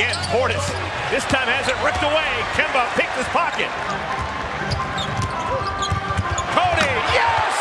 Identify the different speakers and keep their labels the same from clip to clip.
Speaker 1: again. Portis this time has it ripped away. Kemba picked his pocket. Cody, yes!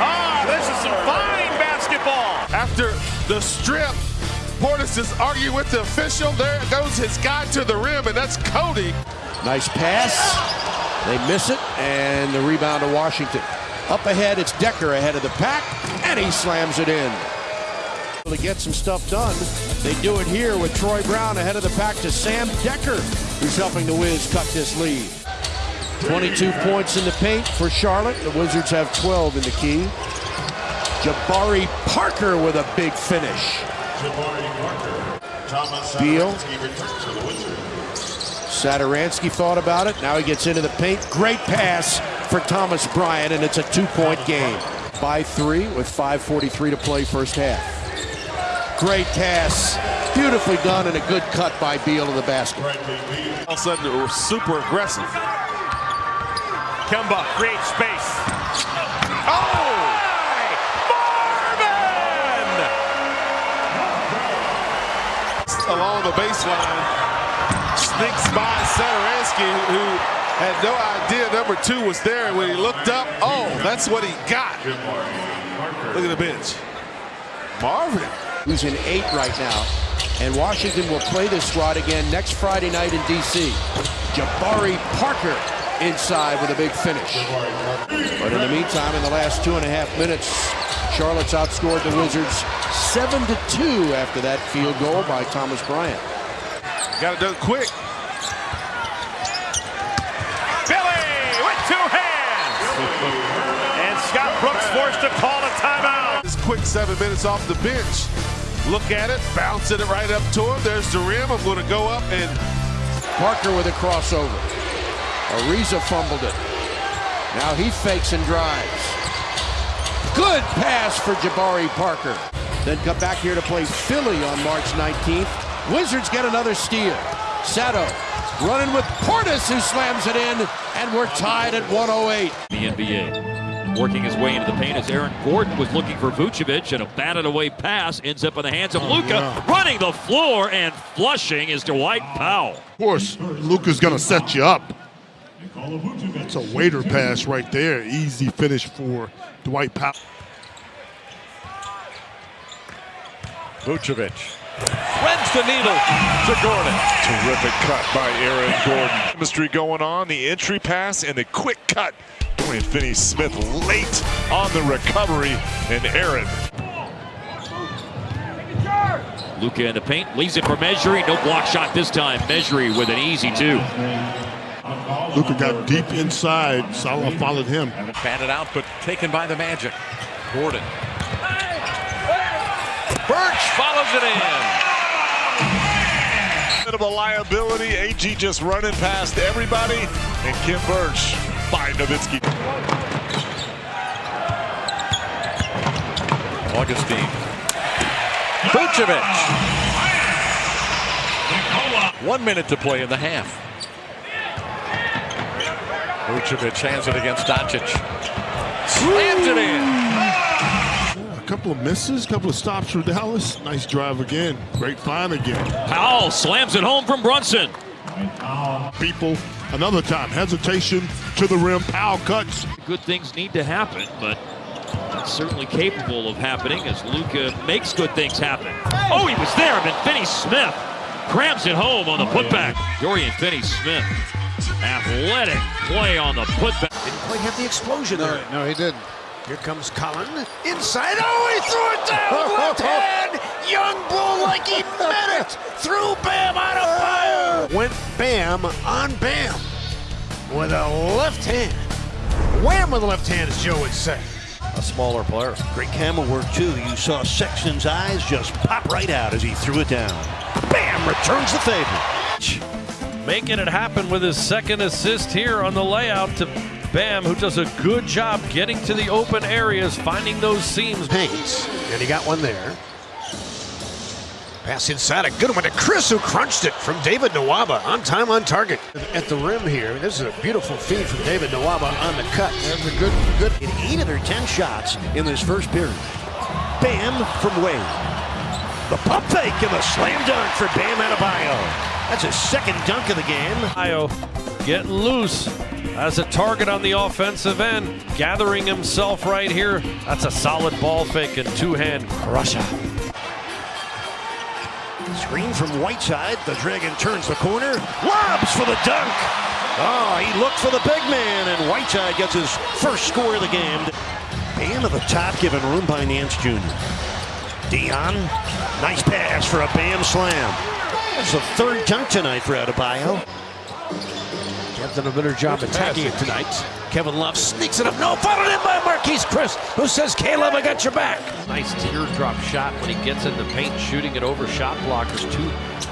Speaker 1: Ah, this is some fine basketball.
Speaker 2: After the strip, Portis is arguing with the official. There goes his guy to the rim, and that's Cody.
Speaker 3: Nice pass. They miss it, and the rebound to Washington. Up ahead, it's Dekker ahead of the pack, and he slams it in. To get some stuff done, they do it here with Troy Brown ahead of the pack to Sam Dekker, who's helping the Wiz cut this lead. 22 points in the paint for Charlotte. The Wizards have 12 in the key. Jabari Parker with a big finish. Beal. Satoransky thought about it. Now he gets into the paint. Great pass for Thomas Bryant, and it's a two-point game. By three with 5.43 to play first half. Great pass. Beautifully done and a good cut by Beal to the basket.
Speaker 2: All of a sudden, they were super aggressive.
Speaker 1: Kemba creates space. Oh! Marvin!
Speaker 2: Along the baseline, sneaks by Satoransky, who had no idea number two was there. When he looked up, oh, that's what he got. Look at the bench. Marvin.
Speaker 3: Who's in eight right now. And Washington will play this squad again next Friday night in D.C. Jabari Parker inside with a big finish. But in the meantime, in the last two and a half minutes, Charlotte's outscored the Wizards 7 to 2 after that field goal by Thomas Bryant.
Speaker 2: Got it done quick.
Speaker 1: Billy with two hands. and Scott Brooks forced to call a timeout.
Speaker 2: This quick seven minutes off the bench. Look at it, bouncing it right up to him. There's the rim. I'm going to go up and
Speaker 3: Parker with a crossover. Ariza fumbled it. Now he fakes and drives. Good pass for Jabari Parker. Then come back here to play Philly on March 19th. Wizards get another steal. Sato running with Portis who slams it in, and we're tied at 108.
Speaker 4: The NBA. Working his way into the paint as Aaron Gordon was looking for Vucevic and a batted away pass ends up in the hands of oh, Luka. Running the floor and flushing is Dwight Powell.
Speaker 5: Of course, Luka's going to set you up. It's a waiter pass right there. Easy finish for Dwight Powell.
Speaker 6: Vucevic threads the needle to Gordon. Terrific cut by Aaron Gordon. Chemistry going on, the entry pass and the quick cut. Dorian Finney-Smith late on the recovery, and Aaron.
Speaker 4: Luka in the paint, leaves it for Mejri. No block shot this time. Mejri with an easy two.
Speaker 5: Luka got deep inside. Salah followed him.
Speaker 6: Batted out, but taken by the Magic. Gordon. Birch follows it in. Bit of a liability. AG just running past everybody. And Khem Birch by Nowitzki. Augustin. Vucevic. One minute to play in the half. Vucevic hands it against Doncic. Slams it in.
Speaker 5: A couple of misses, a couple of stops for Dallas. Nice drive again. Great find again.
Speaker 4: Powell slams it home from Brunson.
Speaker 5: People, another time, hesitation to the rim. Powell cuts.
Speaker 4: Good things need to happen, but it's certainly capable of happening as Luka makes good things happen. Oh, he was there, but Finney-Smith crams it home on the putback. Dorian Finney-Smith, athletic play on the putback.
Speaker 7: Didn't quite have the explosion there.
Speaker 5: No, he didn't.
Speaker 7: Here comes Cullen. Inside. Oh, he threw it down with left hand. Young Bull like he meant it. Threw Bam out of fire. Went Bam on Bam with a left hand. Wham with a left hand, as Joe would say.
Speaker 6: A smaller player.
Speaker 8: Great camera work, too. You saw Sexton's eyes just pop right out as he threw it down. Bam! Returns the favor.
Speaker 9: Making it happen with his second assist here on the layout to Bam, who does a good job getting to the open areas, finding those seams.
Speaker 7: Hayes, and he got one there. Pass inside, a good one to Chriss, who crunched it from David Nwaba. On time, on target. At the rim here, this is a beautiful feed from David Nwaba on the cut.
Speaker 8: That's a good, good. In eight of their ten shots in this first period. Bam from Wade. The pump fake and the slam dunk for Bam Adebayo. That's his second dunk of the game.
Speaker 9: Io getting loose as a target on the offensive end, gathering himself right here. That's a solid ball fake and two-hand crusher.
Speaker 8: Screen from Whiteside. The Dragon turns the corner. Lobs for the dunk. Oh, he looked for the big man, and Whiteside gets his first score of the game. Bam to the top, given room by Nance Jr. Dion, nice pass for a Bam slam. That's the third dunk tonight for Adebayo.
Speaker 7: Have done a better job attacking it tonight. Kevin Love sneaks it up. No, followed in by Marquese Chriss, who says, Caleb, I got your back.
Speaker 9: Nice teardrop shot when he gets in the paint, shooting it over shot blockers. Two,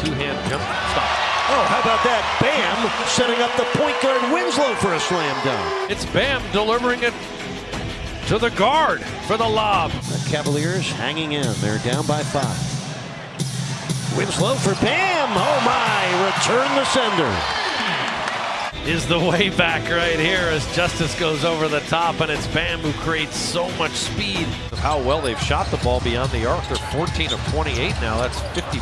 Speaker 9: two-hand jump stop.
Speaker 8: Oh, how about that? Bam setting up the point guard Winslow for a slam dunk.
Speaker 9: It's Bam delivering it to the guard for the lob.
Speaker 8: The Cavaliers hanging in. They're down by five. Winslow for Bam. Oh my, return the sender.
Speaker 9: Is the way back right here as Justice goes over the top, and it's Bam who creates so much speed. How well they've shot the ball beyond the arc. They're 14 of 28 now. That's 50%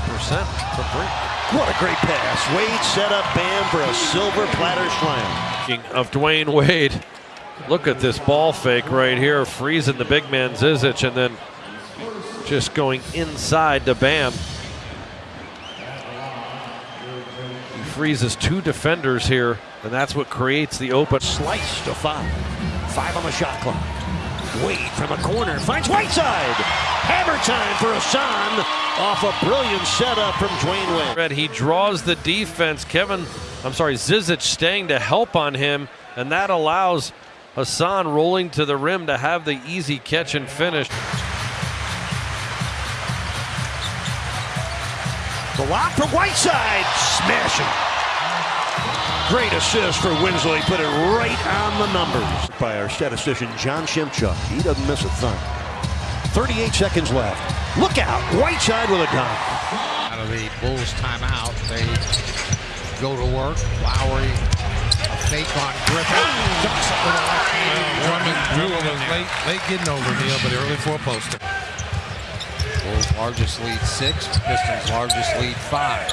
Speaker 9: from three.
Speaker 8: What a great pass. Wade set up Bam for a silver platter slam.
Speaker 9: Of Dwyane Wade, look at this ball fake right here, freezing the big man Zizic, and then just going inside to Bam. He freezes two defenders here, and that's what creates the open.
Speaker 8: Slice to five. Five on the shot clock. Wade from the corner finds Whiteside. Hammer time for Hassan off a brilliant setup from Dwyane Wade.
Speaker 9: Red, he draws the defense. Kevin, I'm sorry, Zizic staying to help on him, and that allows Hassan rolling to the rim to have the easy catch and finish.
Speaker 8: The lock for Whiteside. Smashing. Great assist for Winslow. He put it right on the numbers. By our statistician, John Shimchuk. He doesn't miss a thing. 38 seconds left. Look out. Whiteside with a dunk.
Speaker 10: Out of the Bulls timeout, they go to work. Lowry, a fake on Griffin. Dunks it with a left hand.
Speaker 11: Drummond Jewell was late, late getting over Neil, but early four poster.
Speaker 10: Bulls largest lead six, Pistons largest lead five.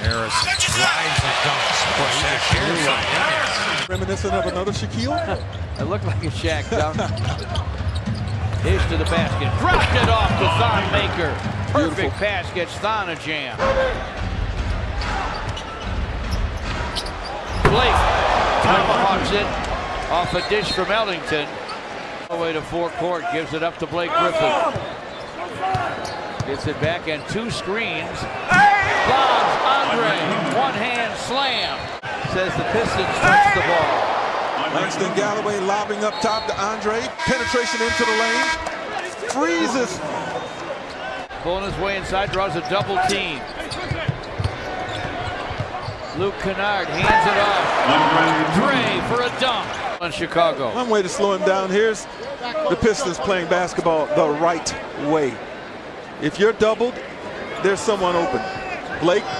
Speaker 10: Harris drives and dunks. Boy, Shaq
Speaker 12: Reminiscent of another Shaquille?
Speaker 13: it looked like a Shaq dunk. Dish to the basket. Dropped it off to Thon Maker. Perfect pass gets Thon a jam. Blake tomahawks it off a dish from Ellington. All the way to forecourt. Gives it up to Blake Griffin. Gets it back and two screens. Lobs Andre. One hand slam. Says the Pistons touch the ball.
Speaker 12: Langston Galloway lobbing up top to Andre. Penetration into the lane. Freezes.
Speaker 13: Pulling his way inside, draws a double team. Luke Kennard hands it off. Dre for a dunk on Chicago.
Speaker 12: One way to slow him down. Here's the Pistons playing basketball the right way. If you're doubled, there's someone open. Blake.
Speaker 10: The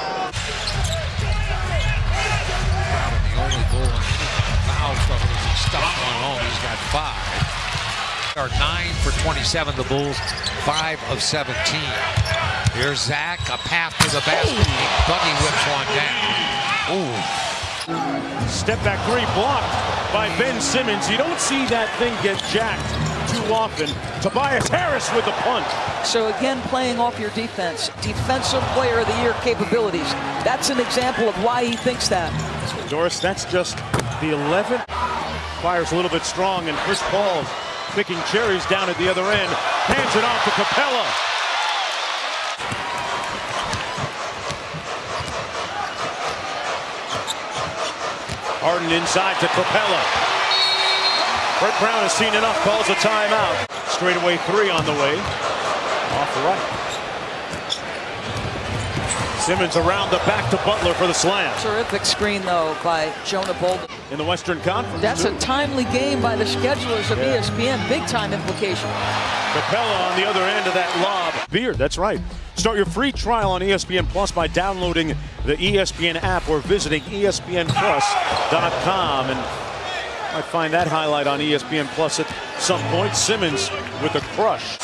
Speaker 10: only goal in fouls from him is he one home. He's got five. Are nine for 27, the Bulls, five of 17. Here's Zach, a path to the basket. Buggy whips one down. Ooh.
Speaker 1: Step back three blocked by Ben Simmons. You don't see that thing get jacked too often. Tobias Harris with the punt.
Speaker 14: So again, playing off your defense. Defensive player of the year capabilities. That's an example of why he thinks that.
Speaker 1: Doris, that's just the 11th. Fires a little bit strong, and Chris Paul picking cherries down at the other end. Hands it off to Capela. Harden inside to Capela. Brett Brown has seen enough, calls a timeout. Straightaway three on the way. Off the right. Simmons around the back to Butler for the slam.
Speaker 14: Terrific screen, though, by Jonah Bolden.
Speaker 1: In the Western Conference.
Speaker 14: That's a timely game by the schedulers of yeah. ESPN. Big time implication.
Speaker 1: Capela on the other end of that lob. Beard, that's right. Start your free trial on ESPN Plus by downloading the ESPN app or visiting ESPNPlus.com. And might find that highlight on ESPN Plus at some point. Simmons with a crush.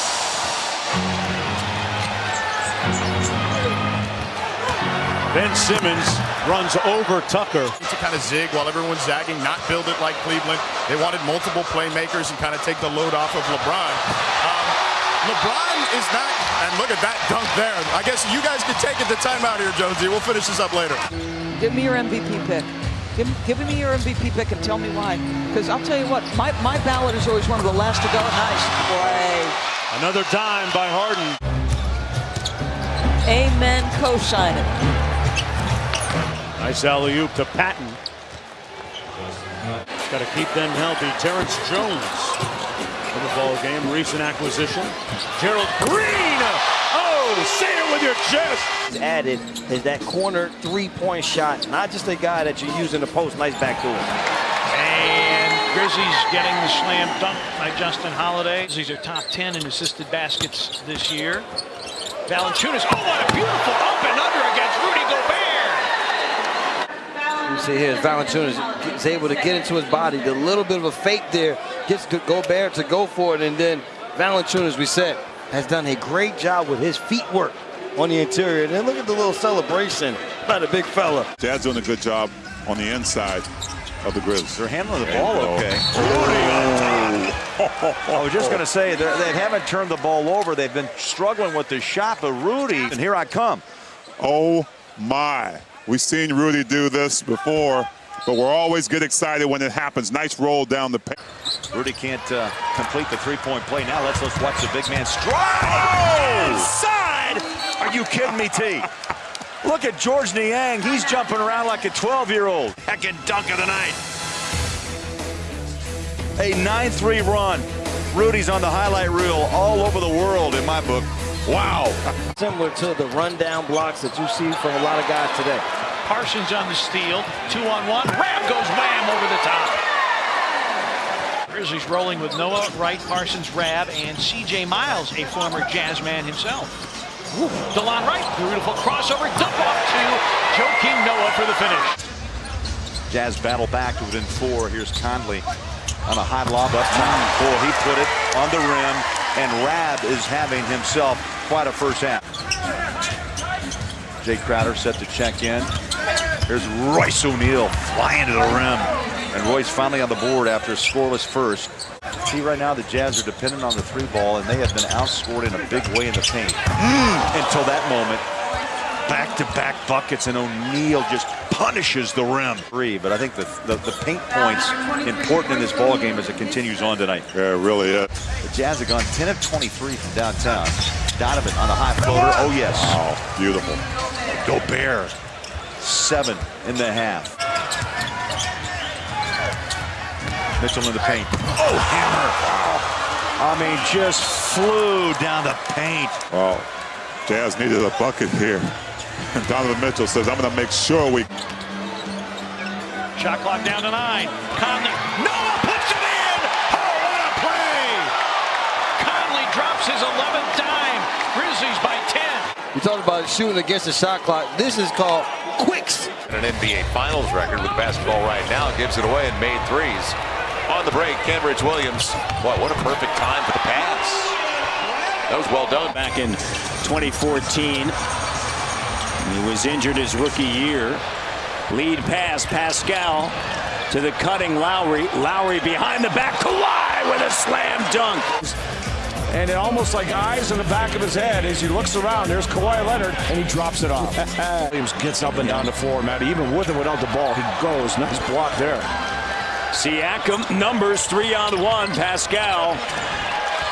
Speaker 1: Ben Simmons runs over Tucker.
Speaker 15: To kind of zig while everyone's zagging, not build it like Cleveland. They wanted multiple playmakers and kind of take the load off of LeBron. Um, LeBron is not, and look at that dunk there. I guess you guys could take it the timeout here, Jonesy. We'll finish this up later.
Speaker 14: Give me your MVP pick. Give, give me your MVP pick and tell me why. Because I'll tell you what, my, my ballot is always one of the last to go. Nice play.
Speaker 1: Another dime by Harden.
Speaker 14: Amen, co-signing.
Speaker 1: Nice alley-oop to Patton. Got to keep them healthy. Terrence Jones in the ball game. Recent acquisition. Gerald Green. Say it with your chest.
Speaker 16: Added is that corner three-point shot, not just a guy that you use in the post. Nice back door.
Speaker 17: And Grizzlies getting the slam dunk by Justin Holiday. These are top 10 in assisted baskets this year. Valanciunas, oh, what a beautiful up and under against Rudy Gobert.
Speaker 16: You see here, Valanciunas is able to get into his body. The little bit of a fake there gets Gobert to go for it, and then Valanciunas, we said, has done a great job with his feet work on the interior. And then look at the little celebration by the big fella.
Speaker 6: Dad's doing a good job on the inside of the Grizz.
Speaker 18: They're handling the ball uh, okay. I was just going to say, they haven't turned the ball over. They've been struggling with the shot, but Rudy, and here I come.
Speaker 6: Oh, my. We've seen Rudy do this before, but we're always get excited when it happens. Nice roll down the paint.
Speaker 18: Rudy can't uh, complete the three-point play. Now let's, let's watch the big man strike.
Speaker 6: Oh!
Speaker 18: Side! Are you kidding me, T? Look at Georges Niang. He's jumping around like a 12-year-old.
Speaker 19: Heckin' dunk of the night.
Speaker 18: A 9-3 run. Rudy's on the highlight reel all over the world in my book. Wow.
Speaker 16: Similar to the rundown blocks that you see from a lot of guys today.
Speaker 17: Parsons on the steal. Two on one. Ram goes wham over the top. Grizzlies rolling with Noah, Wright, Parsons, Rabb, and C.J. Miles, a former jazz man himself. Delon Wright, beautiful crossover, dump off to Joakim Noah for the finish.
Speaker 18: Jazz battle back to within four. Here's Conley on a high lob up top. Boy, he put it on the rim, and Rabb is having himself quite a first half. Jae Crowder set to check in. Here's Royce O'Neale flying to the rim. And Royce finally on the board after a scoreless first. See right now the Jazz are dependent on the three ball and they have been outscored in a big way in the paint. Mm, until that moment. Back-to-back -back buckets and O'Neal just punishes the rim. Three, but I think the, the, the paint points important in this ball game as it continues on tonight.
Speaker 6: Yeah, it really is.
Speaker 18: The Jazz have gone 10 of 23 from downtown. Donovan on the high floater. Oh, yes.
Speaker 6: Oh, beautiful.
Speaker 18: Gobert, seven in the half. Mitchell in the paint. Oh, hammer. I mean, just flew down the paint.
Speaker 6: Well, Jazz needed a bucket here. And Donovan Mitchell says, I'm going to make sure we...
Speaker 17: Shot clock down to nine. Conley. Noah
Speaker 16: You talked about shooting against the shot clock. This is called quicks.
Speaker 20: And an NBA Finals record with basketball right now. Gives it away and made threes. On the break, Kenrich Williams. What, what a perfect time for the pass. That was well done.
Speaker 21: Back in 2014, he was injured his rookie year. Lead pass, Pascal to the cutting Lowry. Lowry behind the back. Kawhi with a slam dunk.
Speaker 22: And it almost like eyes in the back of his head as he looks around. There's Kawhi Leonard, and he drops it off. Williams gets up and down the floor, Matt. Even with and without the ball, he goes. Nice block there.
Speaker 21: Siakam, numbers three on one. Pascal.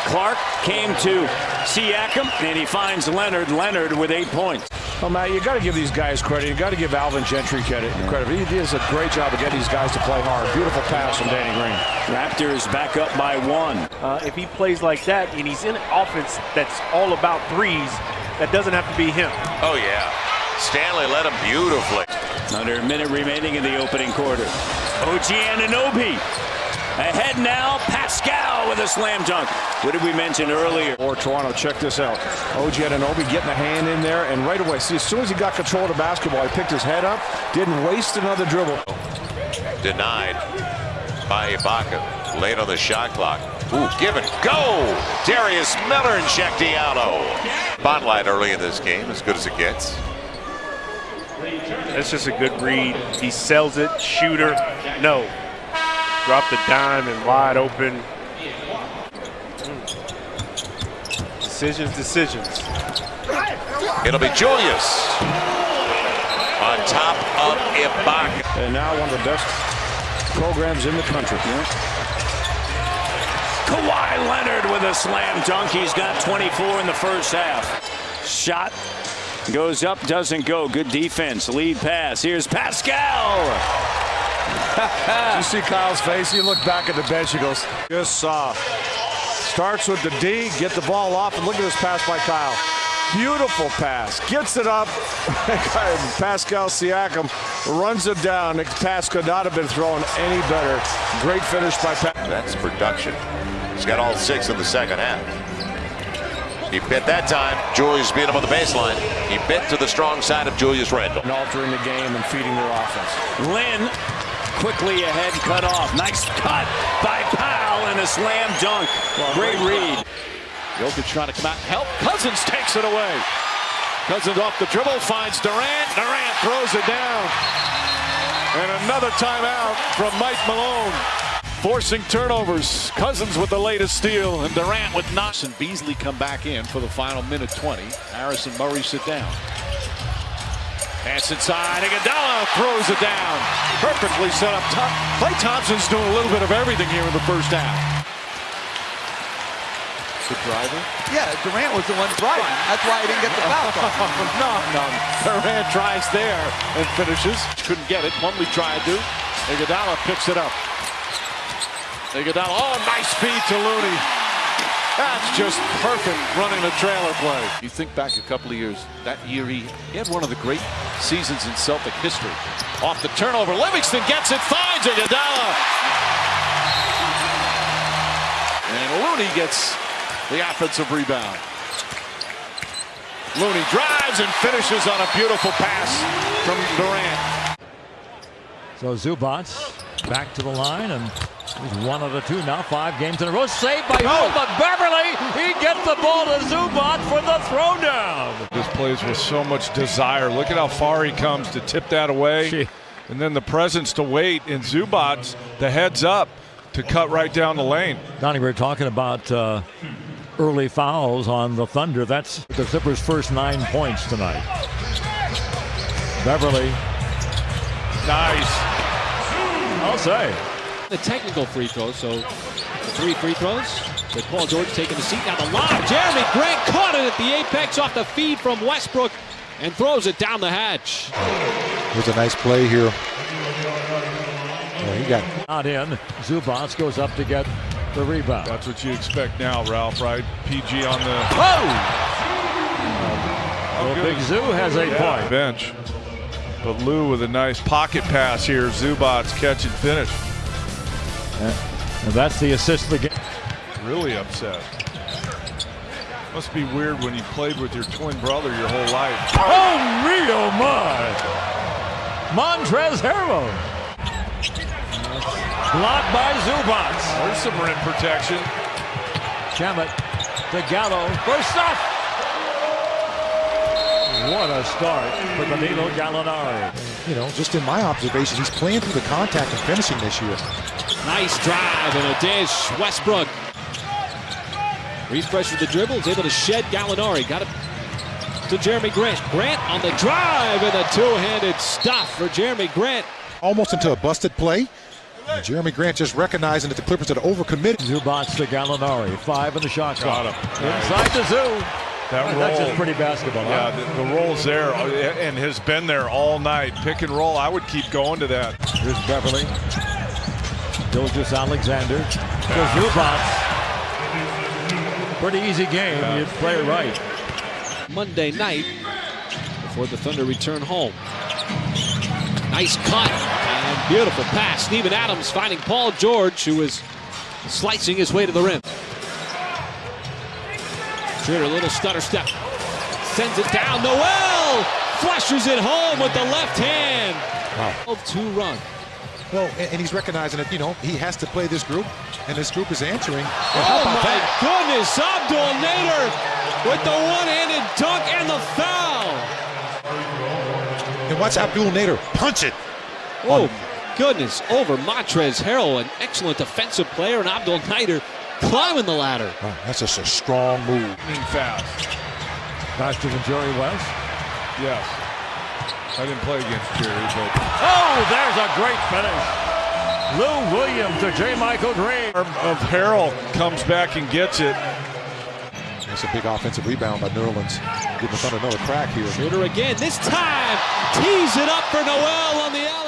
Speaker 21: Clark came to Siakam, and he finds Leonard. Leonard with eight points.
Speaker 22: Well, Matt, you got to give these guys credit. You got to give Alvin Gentry credit. credit. He does a great job of getting these guys to play hard. Beautiful pass from Danny Green.
Speaker 21: Raptors back up by one.
Speaker 23: Uh, if he plays like that and he's in an offense that's all about threes, that doesn't have to be him.
Speaker 20: Oh, yeah. Stanley led him beautifully.
Speaker 21: Under a minute remaining in the opening quarter. OG Anunoby ahead now. Pascal with a slam dunk. What did we mention earlier?
Speaker 22: Or Toronto, check this out. OG Anunoby getting a hand in there, and right away, see, as soon as he got control of the basketball, he picked his head up, didn't waste another dribble.
Speaker 20: Denied by Ibaka. Late on the shot clock. Ooh, give it, go! Darius Miller and Cheick Diallo. Spotlight early in this game, as good as it gets.
Speaker 23: That's just a good read. He sells it. Shooter, no. Drop the dime and wide open. Decisions, decisions.
Speaker 20: It'll be Julius on top of Ibaka.
Speaker 22: And now one of the best programs in the country.
Speaker 21: Kawhi Leonard with a slam dunk. He's got 24 in the first half. Shot goes up, doesn't go. Good defense. Lead pass. Here's Pascal.
Speaker 22: you see Kyle's face? He looked back at the bench. He goes, just uh, starts with the D, get the ball off, and look at this pass by Kyle. Beautiful pass. Gets it up. Pascal Siakam runs it down. The pass could not have been thrown any better. Great finish by Pascal.
Speaker 20: That's production. He's got all six in the second half. He bit that time. Julius beat him on the baseline. He bit to the strong side of Julius Randle.
Speaker 22: And altering the game and feeding their offense.
Speaker 21: Lynn quickly ahead, cut off. Nice cut by Powell and a slam dunk. Great read.
Speaker 24: Jokic trying to come out and help. Cousins takes it away. Cousins off the dribble, finds Durant. Durant throws it down. And another timeout from Mike Malone. Forcing turnovers. Cousins with the latest steal, and Durant with knots. And Beasley come back in for the final minute 20. Harris and Murray sit down. Pass inside. Iguodala throws it down. Perfectly set up. Top. Klay Thompson's doing a little bit of everything here in the first half. The driver?
Speaker 25: Yeah, Durant was the one driving. That's why he didn't get the foul call.
Speaker 24: no, no. Durant tries there and finishes. Couldn't get it. Plumlee tried to. Iguodala picks it up. Iguodala, oh, nice feed to Looney. That's just perfect running the trailer play. You think back a couple of years, that year he, he had one of the great seasons in Celtic history. Off the turnover, Livingston gets it, finds Iguodala. And Looney gets the offensive rebound. Looney drives and finishes on a beautiful pass from Durant.
Speaker 26: So Zubac back to the line and he's one of the two now. Five games in a row. Saved by oh. but Beverley. He gets the ball to Zubac for the throwdown.
Speaker 11: This plays with so much desire. Look at how far he comes to tip that away. Gee. And then the presence to wait in Zubac, the heads up to cut right down the lane.
Speaker 26: Donnie, we are talking about uh, early fouls on the Thunder. That's the Clippers' first nine points tonight. Beverley.
Speaker 11: Nice.
Speaker 26: I'll say.
Speaker 27: The technical free throw, so three free throws. With Paul George taking the seat. Now the lob. Jerami Grant caught it at the apex off the feed from Westbrook and throws it down the hatch.
Speaker 28: There's a nice play here.
Speaker 26: he got not in. Zubac goes up to get the rebound.
Speaker 11: That's what you expect now, Ralph, right? PG on the.
Speaker 26: Oh! oh well, Big Zoo has a
Speaker 11: yeah,
Speaker 26: point.
Speaker 11: Bench. But Lou with a nice pocket pass here. Zubac catch and finish.
Speaker 26: Uh, and that's the assist of the game.
Speaker 11: Really upset. Must be weird when you played with your twin brother your whole life.
Speaker 26: Oh, me, oh my! Montrezl Harrell. Blocked by Zubac.
Speaker 11: There's some rim protection.
Speaker 26: Shamet to Gallo for stuff. What a start for Danilo Gallinari.
Speaker 28: You know, just in my observations, he's playing through the contact and finishing this year.
Speaker 27: Nice drive and a dish. Westbrook. Refresh with the dribble. Is able to shed Gallinari. Got it to Jerami Grant. Grant on the drive and a two-handed stop for Jerami Grant.
Speaker 28: Almost into a busted play. And Jerami Grant just recognizing that the Clippers had overcommitted.
Speaker 26: Zubac to Gallinari. Five in the shot
Speaker 11: Got
Speaker 26: clock.
Speaker 11: him.
Speaker 26: Inside the zoo.
Speaker 11: That roll,
Speaker 26: That's just pretty basketball.
Speaker 11: Yeah,
Speaker 26: huh?
Speaker 11: the, the, roll's there uh, and has been there all night. Pick and roll. I would keep going to that.
Speaker 26: Here's Beverley. Gilgeous-Alexander to Zubac. Pretty easy game. Yeah. You play it right.
Speaker 27: Monday night before the Thunder return home. Nice cut and beautiful pass. Steven Adams finding Paul George, who is slicing his way to the rim. Schroeder, a little stutter step. Sends it down. Noel flushes it home with the left hand.
Speaker 28: Wow.
Speaker 27: Two run.
Speaker 28: Well, and he's recognizing that, you know, he has to play this group, and this group is answering.
Speaker 27: oh, my that? goodness. Abdel Nader with the one-handed dunk and the foul.
Speaker 28: And Watch Abdel Nader punch it.
Speaker 27: Oh, goodness. Over Montrezl Harrell, an excellent defensive player, and Abdel Nader climbing the ladder.
Speaker 28: Oh, that's just a strong move.
Speaker 11: fast.
Speaker 26: Faster than Jerry West.
Speaker 11: Yes. I didn't play against Jerry, but
Speaker 26: Oh, there's a great finish. Lou Williams to JaMychal Green.
Speaker 11: of Harrell comes back and gets it.
Speaker 28: That's a big offensive rebound by Nerlens. Giving the Thunder another crack here.
Speaker 27: Shooter again. This time, tees it up for Noel on the alley.